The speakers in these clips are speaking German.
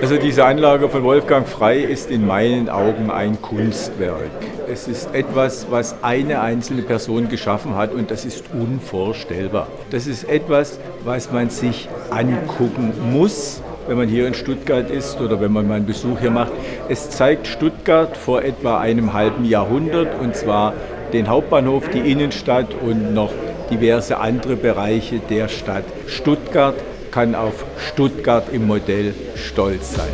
Also diese Anlage von Wolfgang Frei ist in meinen Augen ein Kunstwerk. Es ist etwas, was eine einzelne Person geschaffen hat und das ist unvorstellbar. Das ist etwas, was man sich angucken muss, wenn man hier in Stuttgart ist oder wenn man mal einen Besuch hier macht. Es zeigt Stuttgart vor etwa einem halben Jahrhundert und zwar den Hauptbahnhof, die Innenstadt und noch diverse andere Bereiche der Stadt. Stuttgart kann auf Stuttgart im Modell stolz sein.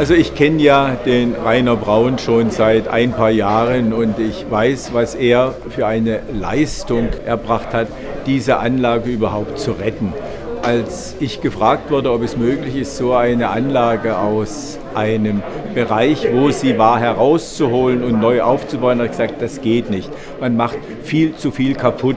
Also ich kenne ja den Rainer Braun schon seit ein paar Jahren und ich weiß, was er für eine Leistung erbracht hat, diese Anlage überhaupt zu retten. Als ich gefragt wurde, ob es möglich ist, so eine Anlage aus einem Bereich, wo sie war, herauszuholen und neu aufzubauen, habe ich gesagt, das geht nicht. Man macht viel zu viel kaputt.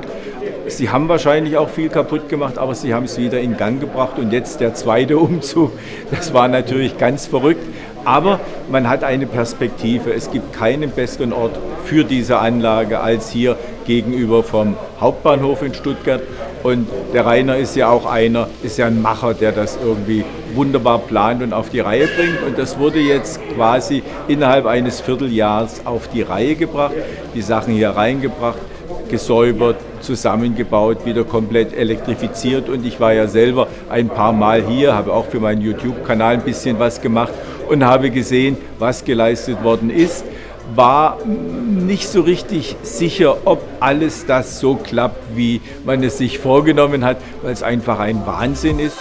Sie haben wahrscheinlich auch viel kaputt gemacht, aber Sie haben es wieder in Gang gebracht. Und jetzt der zweite Umzug, das war natürlich ganz verrückt. Aber man hat eine Perspektive. Es gibt keinen besseren Ort für diese Anlage als hier gegenüber vom Hauptbahnhof in Stuttgart. Und der Rainer ist ja auch einer, ist ja ein Macher, der das irgendwie wunderbar plant und auf die Reihe bringt. Und das wurde jetzt quasi innerhalb eines Vierteljahres auf die Reihe gebracht, die Sachen hier reingebracht, gesäubert, zusammengebaut, wieder komplett elektrifiziert. Und ich war ja selber ein paar Mal hier, habe auch für meinen YouTube-Kanal ein bisschen was gemacht und habe gesehen, was geleistet worden ist war nicht so richtig sicher, ob alles das so klappt, wie man es sich vorgenommen hat, weil es einfach ein Wahnsinn ist.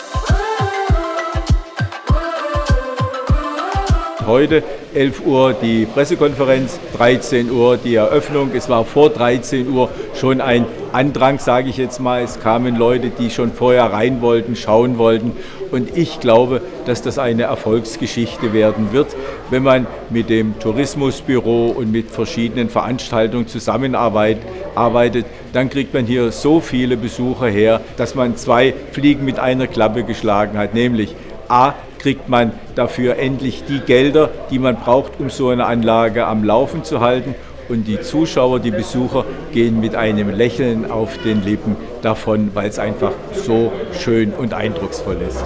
Heute 11 Uhr die Pressekonferenz, 13 Uhr die Eröffnung. Es war vor 13 Uhr schon ein Andrang, sage ich jetzt mal. Es kamen Leute, die schon vorher rein wollten, schauen wollten. Und ich glaube, dass das eine Erfolgsgeschichte werden wird, wenn man mit dem Tourismusbüro und mit verschiedenen Veranstaltungen zusammenarbeitet. Dann kriegt man hier so viele Besucher her, dass man zwei Fliegen mit einer Klappe geschlagen hat, nämlich A, kriegt man dafür endlich die Gelder, die man braucht, um so eine Anlage am Laufen zu halten. Und die Zuschauer, die Besucher gehen mit einem Lächeln auf den Lippen davon, weil es einfach so schön und eindrucksvoll ist.